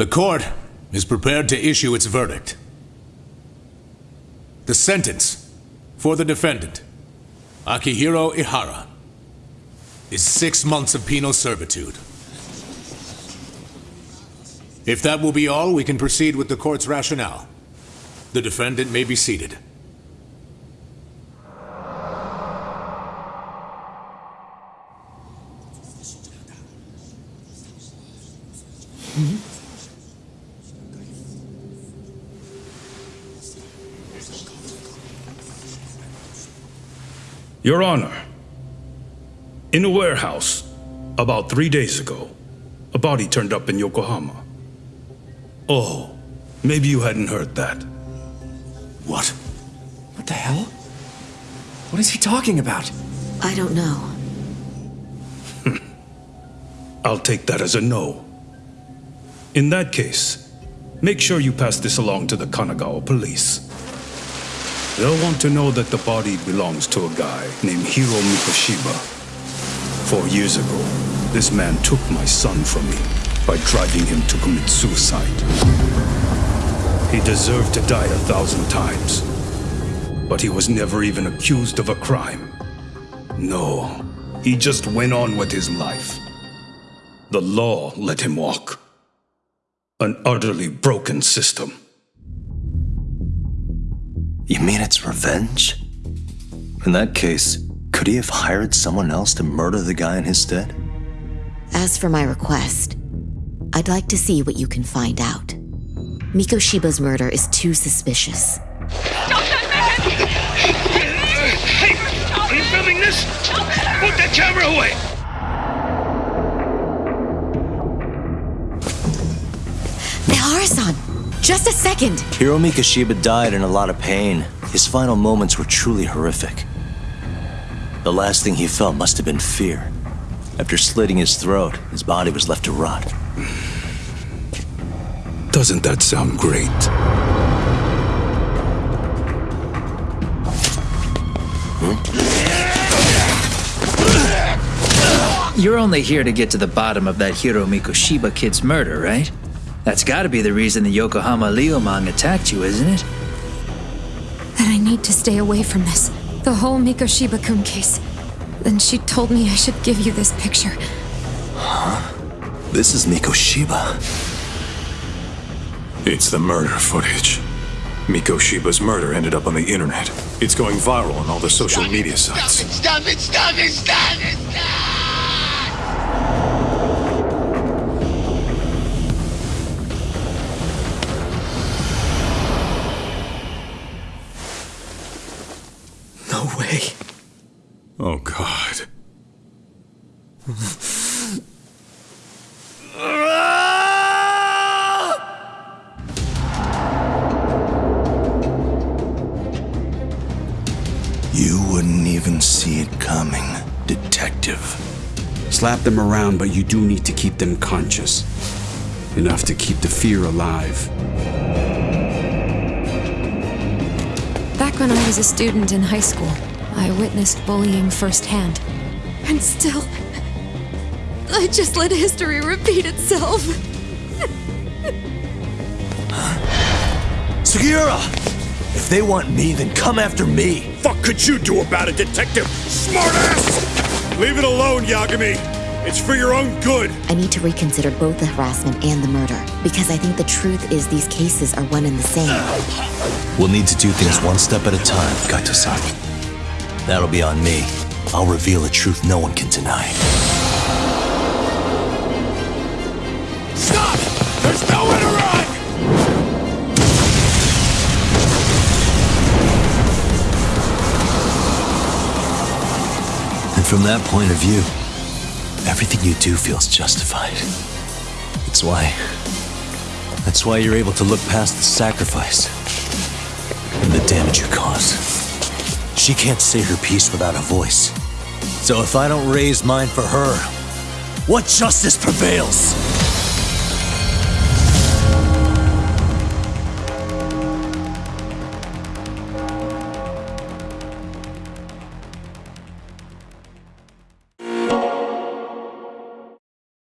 The court is prepared to issue its verdict. The sentence for the defendant, Akihiro Ehara, is six months of penal servitude. If that will be all, we can proceed with the court's rationale. The defendant may be seated. Mm-hmm. Your Honor, in a warehouse, about three days ago, a body turned up in Yokohama. Oh, maybe you hadn't heard that. What? What the hell? What is he talking about? I don't know. I'll take that as a no. In that case, make sure you pass this along to the Kanagawa police. They'll want to know that the body belongs to a guy named Hiro Mikoshiba. Four years ago, this man took my son from me by driving him to commit suicide. He deserved to die a thousand times, but he was never even accused of a crime. No, he just went on with his life. The law let him walk. An utterly broken system. You mean it's revenge? In that case, could he have hired someone else to murder the guy in his stead? As for my request, I'd like to see what you can find out. Mikoshiba's murder is too suspicious. Don't them. Hey! Are you filming this? Put that camera away! Mihara-san! Just a second! Hiro Mikoshiba died in a lot of pain. His final moments were truly horrific. The last thing he felt must have been fear. After slitting his throat, his body was left to rot. Doesn't that sound great? You're only here to get to the bottom of that Hiro Mikoshiba kid's murder, right? That's gotta be the reason the Yokohama Liumang attacked you, isn't it? That I need to stay away from this. The whole Mikoshiba kun case. Then she told me I should give you this picture. Huh? This is Mikoshiba. It's the murder footage. Mikoshiba's murder ended up on the internet. It's going viral on all the social media sites. Stop it! Stop it! Stop it! Stop! No way. Oh, God. You wouldn't even see it coming, detective. Slap them around, but you do need to keep them conscious. Enough to keep the fear alive. When I was a student in high school, I witnessed bullying firsthand. And still, I just let history repeat itself. Sugiura! If they want me, then come after me! Fuck could you do about it, detective? Smartass! Leave it alone, Yagami. It's for your own good. I need to reconsider both the harassment and the murder, because I think the truth is these cases are one and the same. We'll need to do things one step at a time, Kaito-san. That'll be on me. I'll reveal a truth no one can deny. Stop! There's nowhere to run! And from that point of view, everything you do feels justified. That's why. That's why you're able to look past the sacrifice and the damage you cause. She can't say her piece without a voice. So if I don't raise mine for her, what justice prevails?